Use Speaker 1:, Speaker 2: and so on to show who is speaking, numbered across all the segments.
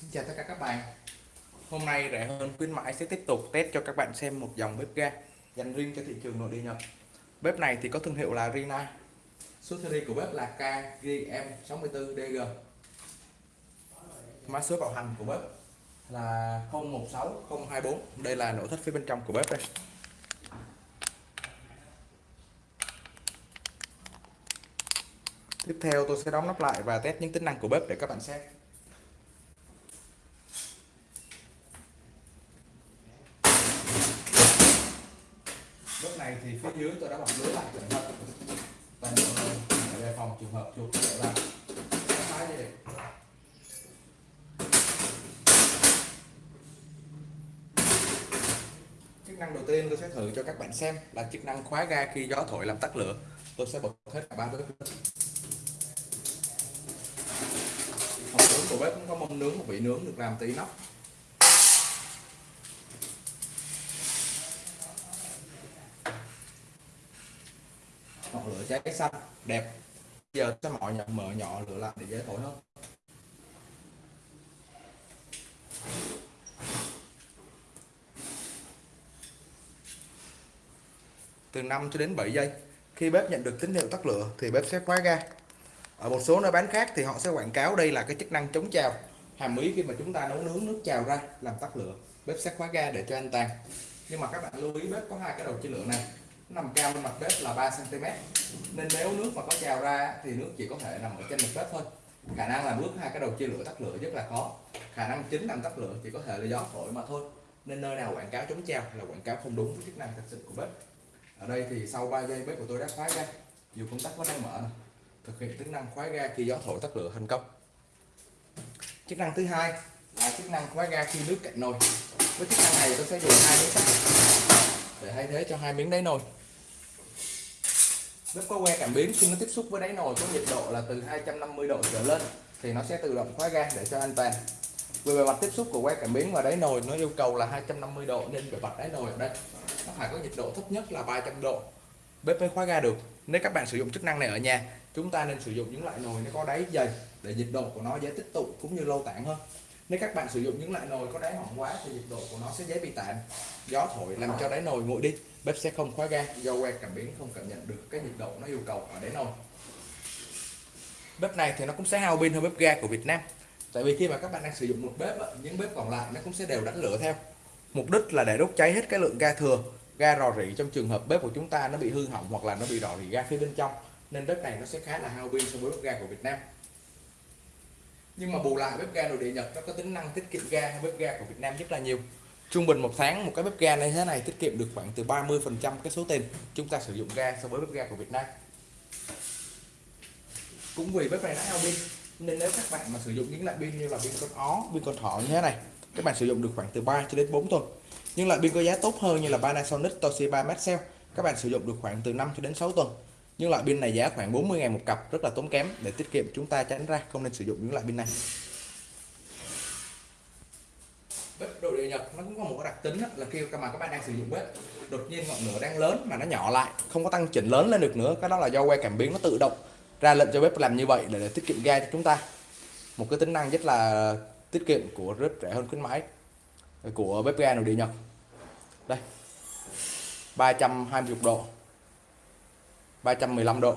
Speaker 1: Xin chào tất cả các bạn. Hôm nay rẻ hơn khuyến mãi sẽ tiếp tục test cho các bạn xem một dòng bếp ga dành riêng cho thị trường nội địa Nhật. Bếp này thì có thương hiệu là Rina. Số series của bếp là KGM64DG Mã số bảo hành của bếp là 016024 Đây là nội thất phía bên trong của bếp đây. Tiếp theo tôi sẽ đóng nắp lại và test những tính năng của bếp để các bạn xem lúc này thì phía dưới tôi đã bọc lưới lại cẩn thận toàn bộ để đề phòng trường hợp chuột chạy vào phá dây chức năng đầu tiên tôi sẽ thử cho các bạn xem là chức năng khóa ga khi gió thổi làm tắt lửa. Tôi sẽ bật hết cả ba bếp hộp nướng của bếp cũng có mâm nướng, một vị nướng được làm từ nóc ngọn lửa cháy xanh, đẹp. Giờ sẽ mọi nhà mở nhỏ lửa lại để dễ thổi hơn. Từ 5 cho đến 7 giây. Khi bếp nhận được tín hiệu tắt lửa thì bếp sẽ khóa ga. Ở một số nơi bán khác thì họ sẽ quảng cáo đây là cái chức năng chống trào. Hàm ý khi mà chúng ta nấu nướng nước trào ra làm tắt lửa, bếp sẽ khóa ga để cho an toàn. Nhưng mà các bạn lưu ý, bếp có hai cái đầu chia lửa này. Nằm cao lên mặt bếp là 3 cm nên nếu nước mà có trào ra thì nước chỉ có thể nằm ở trên mặt bếp thôi. Khả năng là bước hai cái đầu chia lửa tắt lửa rất là khó. Khả năng chính làm tắt lửa chỉ có thể là gió thổi mà thôi. Nên nơi nào quảng cáo chống trào là quảng cáo không đúng với chức năng thật sự của bếp ở đây thì sau 3 giây bếp của tôi đã khóa ga, dù công tắc vẫn đang mở này. thực hiện tính năng khóa ga khi gió thổi tắt lửa thành công. Chức năng thứ hai là chức năng khóa ga khi nước cạnh nồi. Với chức năng này tôi sẽ dùng hai miếng sắt để thay thế cho hai miếng đáy nồi. Bếp có que cảm biến khi nó tiếp xúc với đáy nồi có nhiệt độ là từ 250 độ trở lên thì nó sẽ tự động khóa ga để cho an toàn. Về bề mặt tiếp xúc của que cảm biến và đáy nồi nó yêu cầu là 250 độ nên bề mặt đáy nồi ở đây nó phải có nhiệt độ thấp nhất là 300 độ. Bếp mới khóa ga được. Nếu các bạn sử dụng chức năng này ở nhà, chúng ta nên sử dụng những loại nồi nó có đáy dày để nhiệt độ của nó dễ tích tụ cũng như lâu tản hơn. Nếu các bạn sử dụng những loại nồi có đáy mỏng quá thì nhiệt độ của nó sẽ dễ bị tản gió thổi làm cho đáy nồi nguội đi. Bếp sẽ không khóa ga do que cảm biến không cảm nhận được cái nhiệt độ nó yêu cầu ở đáy nồi. Bếp này thì nó cũng sẽ hao pin hơn bếp ga của Việt Nam. Tại vì khi mà các bạn đang sử dụng một bếp những bếp còn lại nó cũng sẽ đều đánh lửa theo mục đích là để đốt cháy hết cái lượng ga thừa, ga rò rỉ trong trường hợp bếp của chúng ta nó bị hư hỏng hoặc là nó bị rò rỉ ga phía bên trong, nên bếp này nó sẽ khá là hao pin so với bếp ga của Việt Nam. Nhưng mà bù lại, bếp ga nội địa Nhật nó có tính năng tiết kiệm ga hơn bếp ga của Việt Nam rất là nhiều. Trung bình một tháng một cái bếp ga như thế này tiết kiệm được khoảng từ 30 phần trăm cái số tiền chúng ta sử dụng ga so với bếp ga của Việt Nam. Cũng vì bếp này nó hao pin, nên nếu các bạn mà sử dụng những loại pin như là pin con ó, pin con thỏ như thế này các bạn sử dụng được khoảng từ 3 cho đến 4 tuần. Nhưng loại pin có giá tốt hơn như là Panasonic Toshiba Maxell các bạn sử dụng được khoảng từ 5 cho đến 6 tuần. Nhưng loại pin này giá khoảng 40 ngàn một cặp rất là tốn kém. Để tiết kiệm chúng ta tránh ra không nên sử dụng những loại pin này. Bếp đồ địa nhật nó cũng có một cái đặc tính là khi mà các bạn đang sử dụng bếp đột nhiên ngọn lửa đang lớn mà nó nhỏ lại không có tăng chỉnh lớn lên được nữa. Cái đó là do que cảm biến nó tự động ra lệnh cho bếp làm như vậy để, để tiết kiệm ga cho chúng ta. Một cái tính năng rất là tiết kiệm của rất rẻ hơn khuyến mãi, của bếp ga nội địa nhật. Đây 320 độ 315 độ.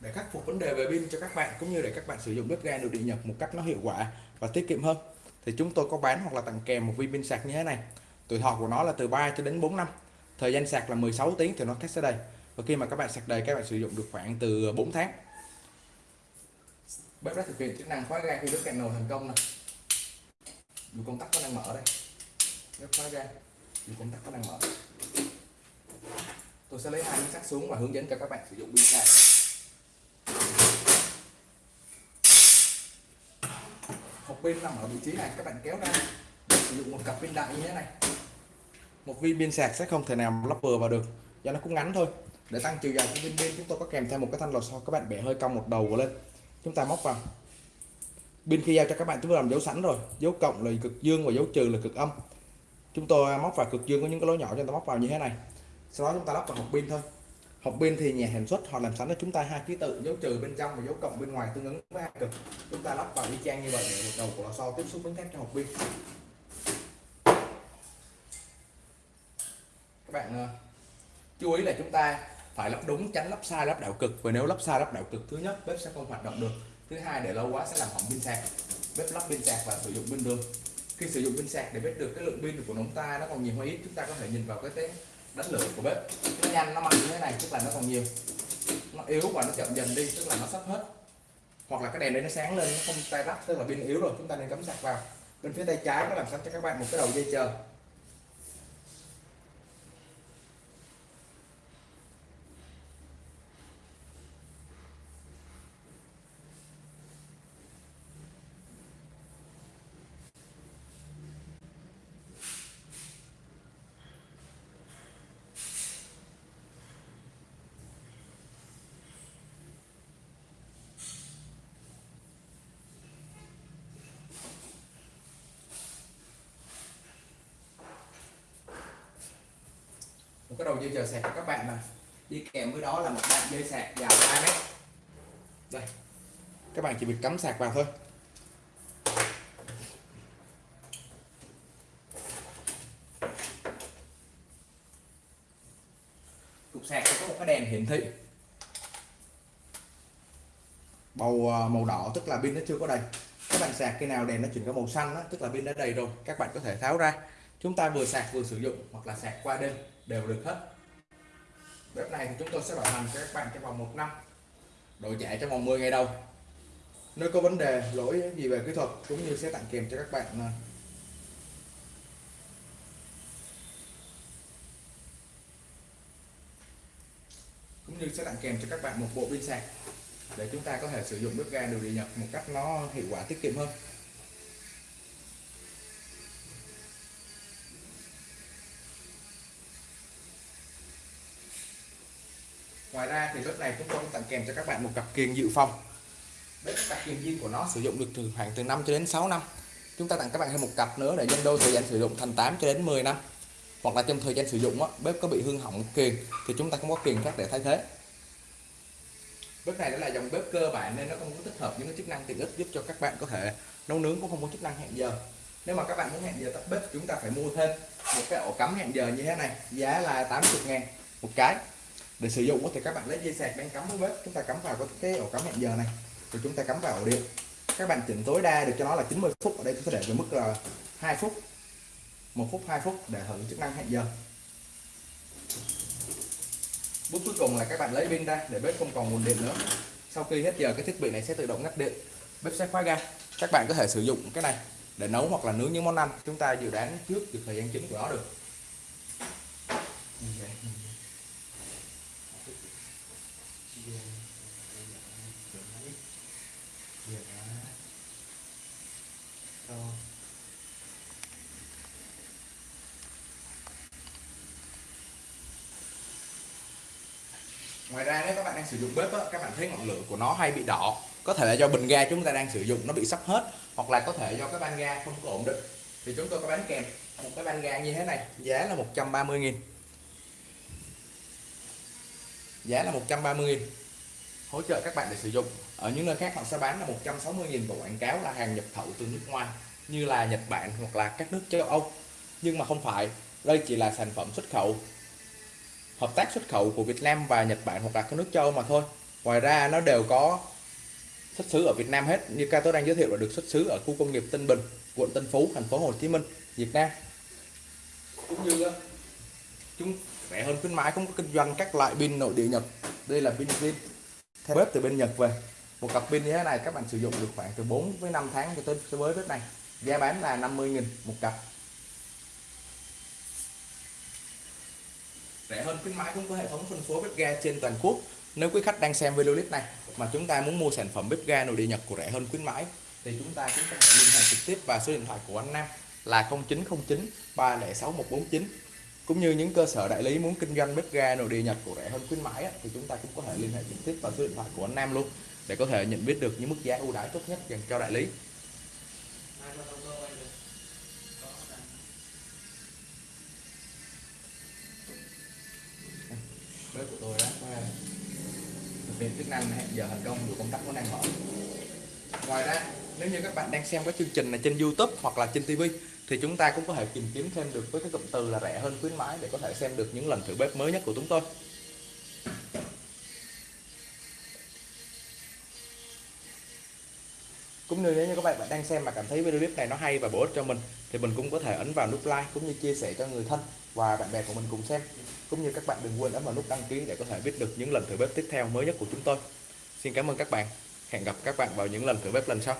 Speaker 1: Để khắc phục vấn đề về pin cho các bạn, cũng như để các bạn sử dụng bếp ga nội địa Nhật một cách nó hiệu quả và tiết kiệm hơn, thì chúng tôi có bán hoặc là tặng kèm một viên pin sạc như thế này. Tuổi thọ của nó là từ 3 cho đến 4 năm thời gian sạc là 16 tiếng thì nó test sẽ đây. Và khi mà các bạn sạc đầy, các bạn sử dụng được khoảng từ 4 tháng. Bếp đã thực hiện chức năng khóa ga khi nước cạnh nồi thành công này dù công tắc có đang mở đây. Bếp khóa ga, dù công tắc có đang mở tôi sẽ lấy hai miếng sắt xuống và hướng dẫn cho các bạn sử dụng pin sạc hộp pin nằm ở vị trí này, các bạn kéo ra. Sử dụng một cặp pin đại như thế này một viên pin sạc sẽ không thể nào lắp vừa vào được. Do nó cũng ngắn thôi. Để tăng chiều dài của viên pin, chúng tôi có kèm theo một cái thanh lò xo các bạn bẻ hơi cong một đầu lên. Chúng ta móc vào. Pin khi giao cho các bạn, chúng tôi làm dấu sẵn rồi. Dấu cộng là cực dương và dấu trừ là cực âm. Chúng tôi móc vào cực dương có những cái lỗ nhỏ cho ta móc vào như thế này. Sau đó chúng ta lắp vào hộp pin thôi. Hộp pin thì nhà sản xuất họ làm sẵn cho chúng ta hai ký tự, dấu trừ bên trong và dấu cộng bên ngoài tương ứng với hai cực. Chúng ta lắp vào y chang như vậy để một đầu của lò xo tiếp xúc với thép cho hộp pin. Bạn ờ, chú ý là chúng ta phải lắp đúng, tránh lắp sai, lắp đảo cực. Và nếu lắp sai, lắp đảo cực, thứ nhất, bếp sẽ không hoạt động được. Thứ hai, để lâu quá sẽ làm hỏng pin sạc. Bếp lắp pin sạc và sử dụng pin đường. Khi sử dụng pin sạc để biết được, cái lượng pin của chúng ta nó còn nhiều hay ít. Chúng ta có thể nhìn vào cái tiếng đánh lửa của bếp. Nó nhanh nó mạnh như thế này, tức là nó còn nhiều. Nó yếu và nó chậm dần đi, tức là nó sắp hết. Hoặc là cái đèn đấy nó sáng lên, nó không tay lắp tức là pin yếu rồi, chúng ta nên cắm sạc vào. Bên phía tay trái nó làm sẵn cho các bạn một cái đầu dây chờ. Một cái đầu dây chờ sạc của các bạn mà. Đi kèm với đó là một đoạn dây sạc dài 2 mét. Đây. Các bạn chỉ việc cắm sạc vào thôi. Cục sạc có một cái đèn hiển thị. Màu ờ, màu đỏ tức là pin nó chưa có đầy. Các bạn sạc khi nào đèn nó chuyển qua màu xanh đó, tức là pin đã đầy rồi. Các bạn có thể tháo ra chúng ta vừa sạc vừa sử dụng hoặc là sạc qua đêm đều được hết. Bếp này thì chúng tôi sẽ bảo hành cho các bạn trong vòng một năm, đổi trả trong vòng 10 ngày đầu. Nếu có vấn đề, lỗi gì về kỹ thuật cũng như sẽ tặng kèm cho các bạn à. cũng như sẽ tặng kèm cho các bạn một bộ pin sạc để chúng ta có thể sử dụng bếp ga đồ điện nhật một cách nó hiệu quả, tiết kiệm hơn. Kèm cho các bạn một cặp kiềng dự phòng. Bếp cặp kiềng zin của nó sử dụng được từ khoảng từ 5 cho đến 6 năm. Chúng ta tặng các bạn thêm một cặp nữa để nhân đôi thời gian sử dụng thành 8 cho đến 10 năm. Hoặc là trong thời gian sử dụng á, bếp có bị hư hỏng kiềng thì chúng ta không có kiềng khác để thay thế. Bếp này là dòng bếp cơ bản nên nó không có tích hợp những cái chức năng tiện ích giúp cho các bạn có thể nấu nướng cũng không có chức năng hẹn giờ. Nếu mà các bạn muốn hẹn giờ tắt bếp chúng ta phải mua thêm một cái ổ cắm hẹn giờ như thế này giá là 80 ngàn một cái để sử dụng thì các bạn lấy dây sạc đang cắm với bếp. Chúng ta cắm vào cái ổ cắm hẹn giờ này. Rồi chúng ta cắm vào ổ điện. Các bạn chỉnh tối đa được cho nó là 90 phút. Ở đây chúng ta để với mức là 2 phút, một phút 2 phút để hưởng chức năng hẹn giờ. Bước cuối cùng là các bạn lấy pin ra để bếp không còn nguồn điện nữa. Sau khi hết giờ, cái thiết bị này sẽ tự động ngắt điện. Bếp sẽ khóa ga. Các bạn có thể sử dụng cái này để nấu hoặc là nướng những món ăn. Chúng ta dự đoán trước được thời gian chính của nó được ngoài ra nếu các bạn đang sử dụng bếp á, các bạn thấy ngọn lửa của nó hay bị đỏ. Có thể là do bình ga chúng ta đang sử dụng nó bị sắp hết hoặc là có thể do cái van ga không có ổn định. Thì chúng tôi có bán kèm một cái van ga như thế này giá là 130 nghìn. Giá là 130 nghìn. Hỗ trợ các bạn để sử dụng. Ở những nơi khác họ sẽ bán là 160 nghìn và quảng cáo là hàng nhập khẩu từ nước ngoài như là Nhật Bản hoặc là các nước châu Âu. Nhưng mà không phải đây chỉ là sản phẩm xuất khẩu hợp tác xuất khẩu của Việt Nam và Nhật Bản hoặc là các nước châu mà thôi. Ngoài ra nó đều có xuất xứ ở Việt Nam hết. Như ca tôi đang giới thiệu là được xuất xứ ở khu công nghiệp Tân Bình quận Tân Phú thành phố Hồ Chí Minh Việt Nam. Cũng như ờ, chúng rẻ hơn khuyến mãi cũng có kinh doanh các loại pin nội địa Nhật. Đây là pin pin, theo bếp từ bên Nhật về. Một cặp pin như thế này các bạn sử dụng được khoảng từ 4 với 5 tháng cho tới với bếp này. Giá bán là 50.000 một cặp. Rẻ hơn khuyến mãi cũng có hệ thống phân phối bếp ga trên toàn quốc. Nếu quý khách đang xem video clip này mà chúng ta muốn mua sản phẩm bếp ga nội địa Nhật của rẻ hơn khuyến mãi, thì chúng ta cũng có thể liên hệ trực tiếp vào số điện thoại của anh Nam là 0909 306 149 cũng như những cơ sở đại lý muốn kinh doanh bếp ga nội địa Nhật của rẻ hơn khuyến mãi thì chúng ta cũng có thể liên hệ trực tiếp vào số điện thoại của anh Nam luôn để có thể nhận biết được những mức giá ưu đãi tốt nhất dành cho đại lý. Bếp của tôi đó ờ, thực hiện chức năng hẹn giờ thành công được công tắc vẫn đang mở ngoài ra, nếu như các bạn đang xem cái chương trình này trên YouTube hoặc là trên TV thì chúng ta cũng có thể tìm kiếm thêm được với cái cụm từ là rẻ hơn khuyến mãi để có thể xem được những lần thử bếp mới nhất của chúng tôi. Cũng như nếu như các bạn bạn đang xem mà cảm thấy video clip này nó hay và bổ ích cho mình, thì mình cũng có thể ấn vào nút like cũng như chia sẻ cho người thân và bạn bè của mình cùng xem. Cũng như các bạn đừng quên ấn vào nút đăng ký để có thể biết được những lần thử bếp tiếp theo mới nhất của chúng tôi. Xin cảm ơn các bạn. Hẹn gặp các bạn vào những lần thử bếp lần sau.